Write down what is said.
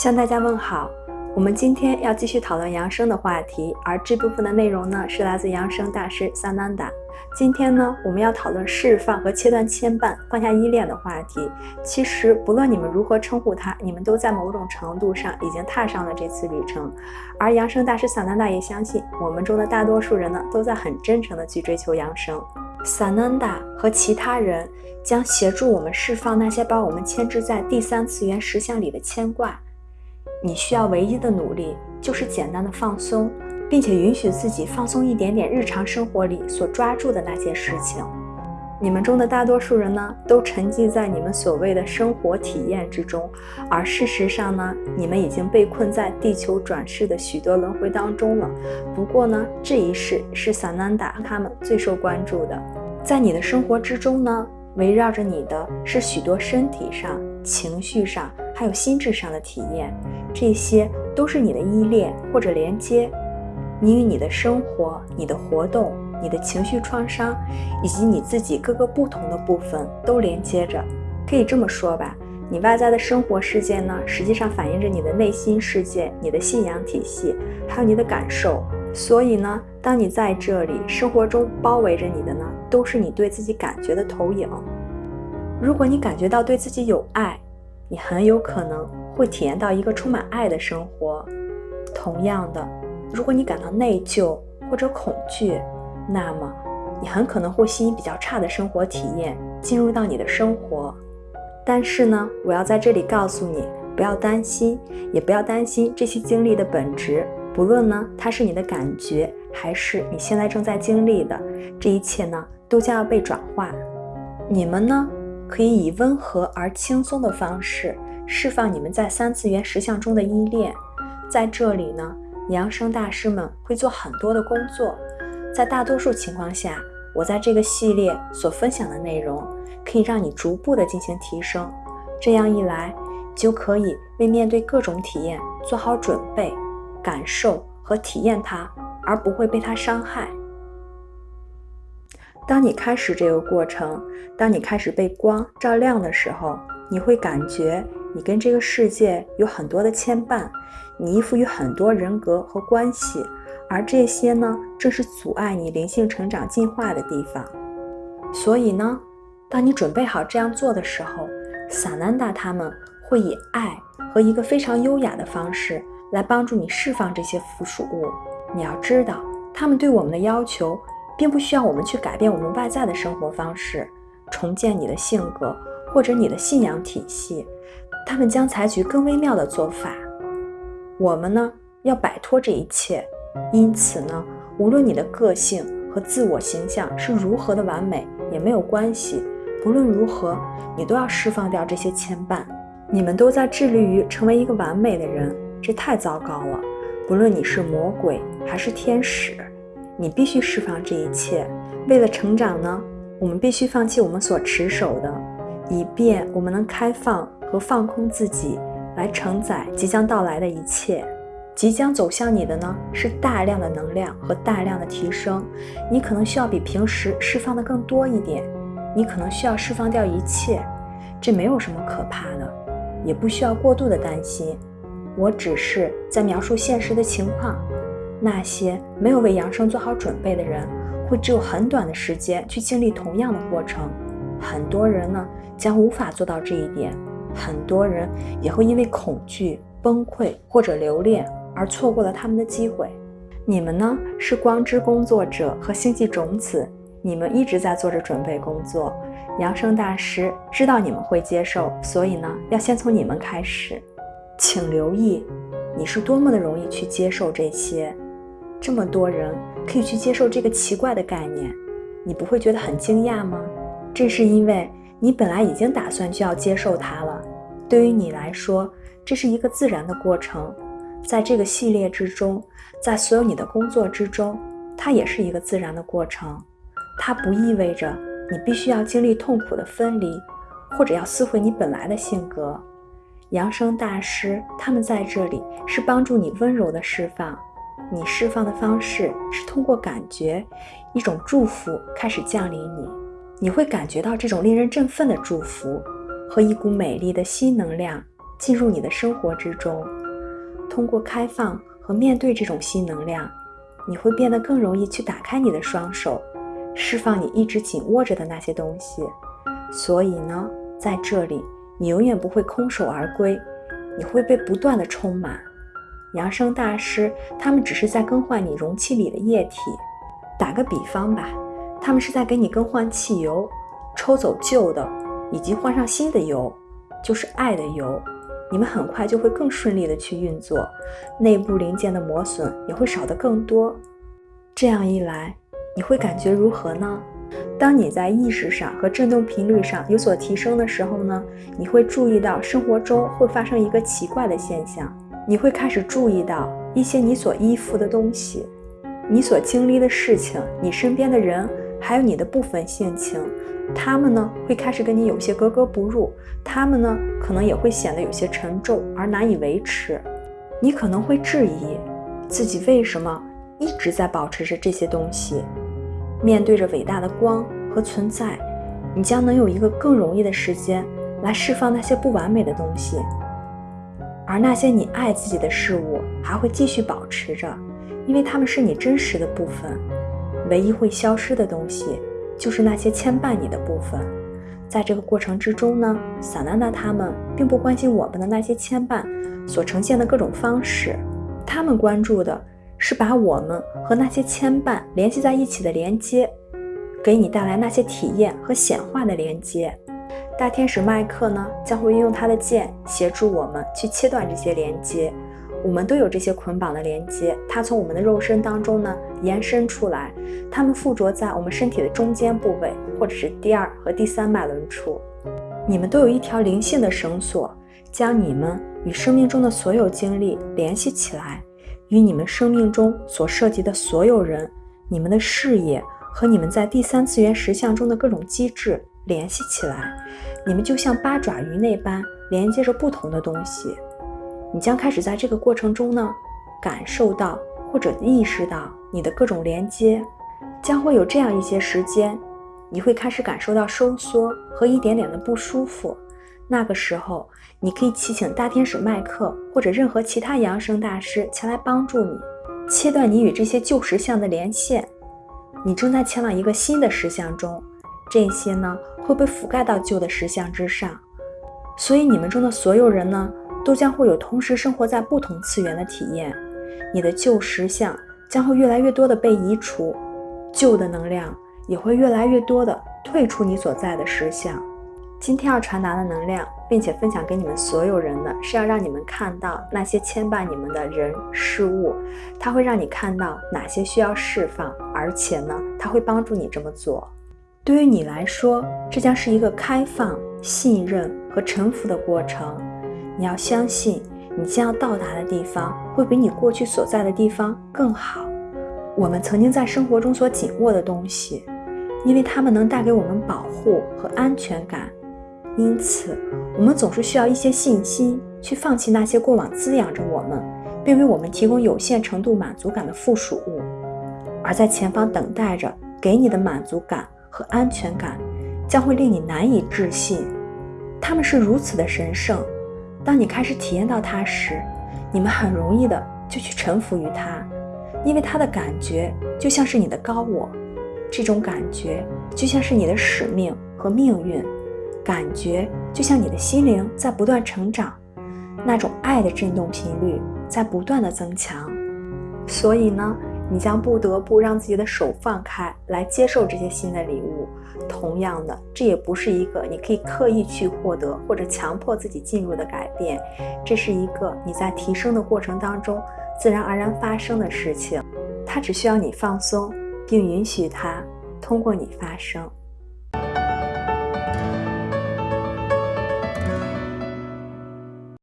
向大家问好，我们今天要继续讨论养生的话题，而这部分的内容呢是来自养生大师萨南达。今天呢，我们要讨论释放和切断牵绊、放下依恋的话题。其实，不论你们如何称呼他，你们都在某种程度上已经踏上了这次旅程。而养生大师萨南达也相信，我们中的大多数人呢，都在很真诚的去追求养生。萨南达和其他人将协助我们释放那些把我们牵制在第三次元实像里的牵挂。你需要唯一的努力，就是简单的放松。并且允许自己放松一点点，日常生活里所抓住的那些事情。你们中的大多数人呢，都沉浸在你们所谓的生活体验之中，而事实上呢，你们已经被困在地球转世的许多轮回当中了。不过呢，这一世是萨南达他们最受关注的。在你的生活之中呢，围绕着你的是许多身体上、情绪上，还有心智上的体验，这些都是你的依恋或者连接。你与你的生活、你的活动、你的情绪创伤，以及你自己各个不同的部分都连接着。可以这么说吧，你外在的生活世界呢，实际上反映着你的内心世界、你的信仰体系，还有你的感受。所以呢，当你在这里生活中包围着你的呢，都是你对自己感觉的投影。如果你感觉到对自己有爱，你很有可能会体验到一个充满爱的生活。同样的。如果你感到内疚或者恐惧，那么你很可能会吸引比较差的生活体验进入到你的生活。但是呢，我要在这里告诉你，不要担心，也不要担心这些经历的本质。不论呢，它是你的感觉，还是你现在正在经历的，这一切呢，都将要被转化。你们呢，可以以温和而轻松的方式释放你们在三次元实相中的依恋。在这里呢。养生大师们会做很多的工作，在大多数情况下，我在这个系列所分享的内容可以让你逐步的进行提升。这样一来，就可以为面对各种体验做好准备，感受和体验它，而不会被它伤害。当你开始这个过程，当你开始被光照亮的时候，你会感觉你跟这个世界有很多的牵绊。你依附于很多人格和关系，而这些呢，正是阻碍你灵性成长进化的地方。所以呢，当你准备好这样做的时候，萨南达他们会以爱和一个非常优雅的方式来帮助你释放这些附属物。你要知道，他们对我们的要求，并不需要我们去改变我们外在的生活方式，重建你的性格或者你的信仰体系。他们将采取更微妙的做法。我们呢要摆脱这一切，因此呢，无论你的个性和自我形象是如何的完美也没有关系。不论如何，你都要释放掉这些牵绊。你们都在致力于成为一个完美的人，这太糟糕了。不论你是魔鬼还是天使，你必须释放这一切。为了成长呢，我们必须放弃我们所持守的，以便我们能开放和放空自己。来承载即将到来的一切，即将走向你的呢是大量的能量和大量的提升。你可能需要比平时释放的更多一点，你可能需要释放掉一切，这没有什么可怕的，也不需要过度的担心。我只是在描述现实的情况。那些没有为养生做好准备的人，会只有很短的时间去经历同样的过程。很多人呢将无法做到这一点。很多人也会因为恐惧、崩溃或者留恋而错过了他们的机会。你们呢，是光之工作者和星际种子，你们一直在做着准备工作。扬声大师知道你们会接受，所以呢，要先从你们开始。请留意，你是多么的容易去接受这些。这么多人可以去接受这个奇怪的概念，你不会觉得很惊讶吗？这是因为。你本来已经打算就要接受它了，对于你来说，这是一个自然的过程。在这个系列之中，在所有你的工作之中，它也是一个自然的过程。它不意味着你必须要经历痛苦的分离，或者要撕毁你本来的性格。扬声大师他们在这里是帮助你温柔的释放。你释放的方式是通过感觉，一种祝福开始降临你。你会感觉到这种令人振奋的祝福和一股美丽的新能量进入你的生活之中。通过开放和面对这种新能量，你会变得更容易去打开你的双手，释放你一直紧握着的那些东西。所以呢，在这里，你永远不会空手而归，你会被不断的充满。扬声大师，他们只是在更换你容器里的液体。打个比方吧，他们是在给你更换汽油，抽走旧的，以及换上新的油，就是爱的油。你们很快就会更顺利的去运作，内部零件的磨损也会少得更多。这样一来，你会感觉如何呢？当你在意识上和振动频率上有所提升的时候呢，你会注意到生活中会发生一个奇怪的现象，你会开始注意到一些你所依附的东西，你所经历的事情，你身边的人，还有你的部分性情。他们呢会开始跟你有些格格不入，他们呢可能也会显得有些沉重而难以维持。你可能会质疑自己为什么一直在保持着这些东西。面对着伟大的光和存在，你将能有一个更容易的时间来释放那些不完美的东西，而那些你爱自己的事物还会继续保持着，因为它们是你真实的部分。唯一会消失的东西。就是那些牵绊你的部分，在这个过程之中呢，萨娜娜他们并不关心我们的那些牵绊所呈现的各种方式，他们关注的是把我们和那些牵绊联系在一起的连接，给你带来那些体验和显化的连接。大天使麦克呢，将会运用他的剑协助我们去切断这些连接。我们都有这些捆绑的连接，它从我们的肉身当中呢延伸出来，它们附着在我们身体的中间部位，或者是第二和第三脉轮处。你们都有一条灵性的绳索，将你们与生命中的所有经历联系起来，与你们生命中所涉及的所有人、你们的事业和你们在第三次元实相中的各种机制联系起来。你们就像八爪鱼那般连接着不同的东西。你将开始在这个过程中呢，感受到或者意识到你的各种连接，将会有这样一些时间，你会开始感受到收缩和一点点的不舒服。那个时候，你可以祈请大天使麦克或者任何其他扬声大师前来帮助你，切断你与这些旧实相的连线。你正在前往一个新的实相中，这些呢会被覆盖到旧的实相之上，所以你们中的所有人呢。都将会有同时生活在不同次元的体验，你的旧实相将会越来越多的被移除，旧的能量也会越来越多的退出你所在的实相。今天要传达的能量，并且分享给你们所有人的是要让你们看到那些牵绊你们的人事物，它会让你看到哪些需要释放，而且呢，它会帮助你这么做。对于你来说，这将是一个开放、信任和臣服的过程。你要相信，你将要到达的地方会比你过去所在的地方更好。我们曾经在生活中所紧握的东西，因为它们能带给我们保护和安全感，因此我们总是需要一些信心去放弃那些过往滋养着我们，并为我们提供有限程度满足感的附属物。而在前方等待着给你的满足感和安全感，将会令你难以置信，他们是如此的神圣。当你开始体验到它时，你们很容易的就去臣服于它，因为它的感觉就像是你的高我，这种感觉就像是你的使命和命运，感觉就像你的心灵在不断成长，那种爱的振动频率在不断的增强，所以呢。你将不得不让自己的手放开，来接受这些新的礼物。同样的，这也不是一个你可以刻意去获得或者强迫自己进入的改变，这是一个你在提升的过程当中自然而然发生的事情。它只需要你放松，并允许它通过你发生。